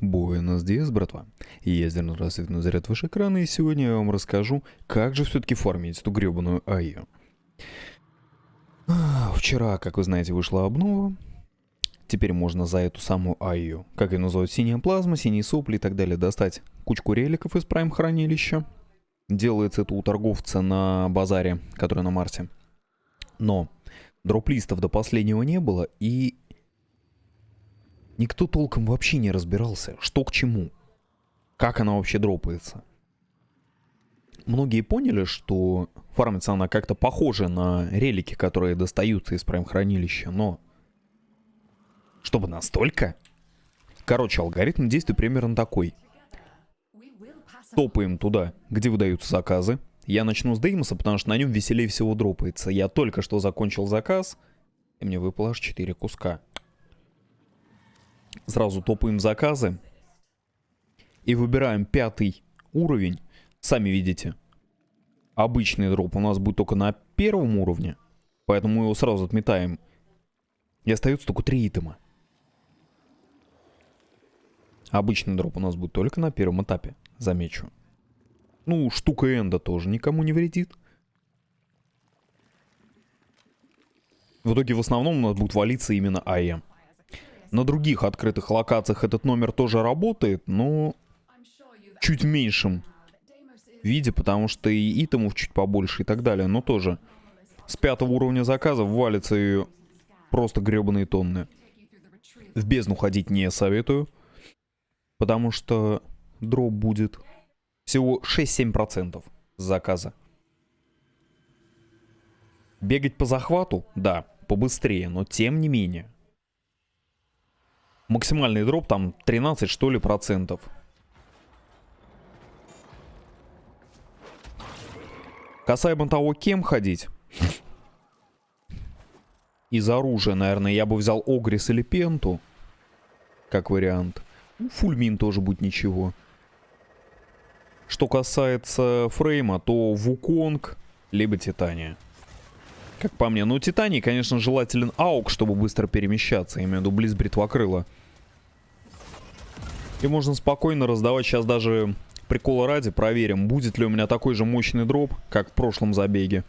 Буэнос Диас, братва. Я Зерно Рассвет на заряд выше экрана, и сегодня я вам расскажу, как же все-таки фармить эту гребаную АИ. Вчера, как вы знаете, вышла обнова. Теперь можно за эту самую АИ, как ее называют, синяя плазма, синие сопли и так далее, достать кучку реликов из прайм хранилища. Делается это у торговца на базаре, который на Марсе. Но дроп-листов до последнего не было, и Никто толком вообще не разбирался, что к чему. Как она вообще дропается. Многие поняли, что фармится она как-то похожа на релики, которые достаются из прайм-хранилища, но... Чтобы настолько? Короче, алгоритм действия примерно такой. Топаем туда, где выдаются заказы. Я начну с Деймоса, потому что на нем веселее всего дропается. Я только что закончил заказ, и мне выпало аж 4 куска. Сразу топаем заказы. И выбираем пятый уровень. Сами видите. Обычный дроп у нас будет только на первом уровне. Поэтому его сразу отметаем. И остается только три итема. Обычный дроп у нас будет только на первом этапе, замечу. Ну, штука энда тоже никому не вредит. В итоге в основном у нас будет валиться именно АЭ. На других открытых локациях этот номер тоже работает, но чуть меньшем виде, потому что и итемов чуть побольше и так далее, но тоже с пятого уровня заказов валится ее просто гребаные тонны. В бездну ходить не советую, потому что дроп будет всего 6-7% с заказа. Бегать по захвату? Да, побыстрее, но тем не менее. Максимальный дроп там 13 что ли процентов. Касаемо того, кем ходить. Из оружия, наверное, я бы взял Огрис или Пенту. Как вариант. Ну, Фульмин тоже будет ничего. Что касается фрейма, то Вуконг, либо Титания. Как по мне. Ну, Титаний, конечно, желателен аук, чтобы быстро перемещаться. Я имею в виду близ бритвокрыла. И можно спокойно раздавать сейчас даже прикола ради. Проверим, будет ли у меня такой же мощный дроп, как в прошлом забеге.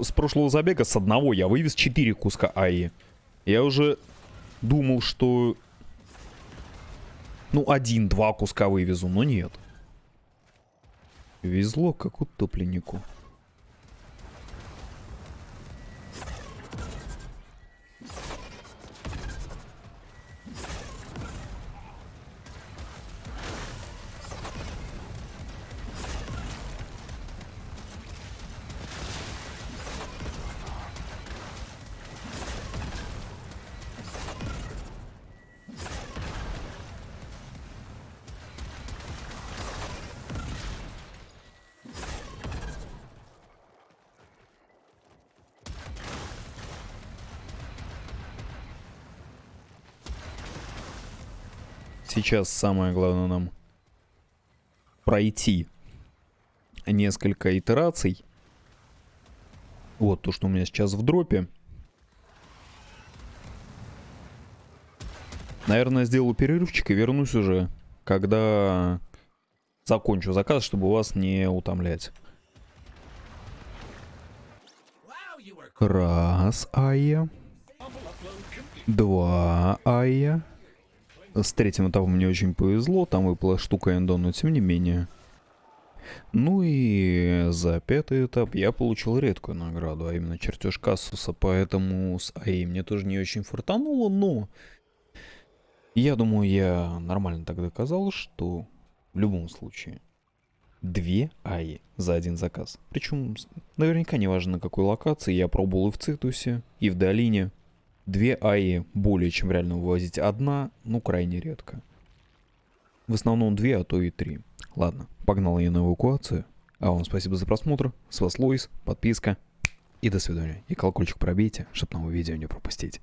С прошлого забега с одного я вывез 4 куска АИ. Я уже думал, что... Ну, один-два куска вывезу, но нет. Везло как утопленнику. Сейчас самое главное нам пройти несколько итераций. Вот то, что у меня сейчас в дропе. Наверное, сделаю перерывчик и вернусь уже, когда закончу заказ, чтобы вас не утомлять. Раз, Ая. Два, Ая. С третьим этапом мне очень повезло, там выпала штука эндо, но тем не менее. Ну и за пятый этап я получил редкую награду, а именно чертеж Кассуса, поэтому с АИ мне тоже не очень фартануло, но я думаю, я нормально так доказал, что в любом случае две АИ за один заказ. Причем наверняка не важно на какой локации, я пробовал и в Цитусе, и в Долине, Две АИ более чем реально вывозить. Одна, ну, крайне редко. В основном две, а то и три. Ладно, погнал я на эвакуацию. А вам спасибо за просмотр. С вас Лоис, подписка. И до свидания. И колокольчик пробейте, чтобы новые видео не пропустить.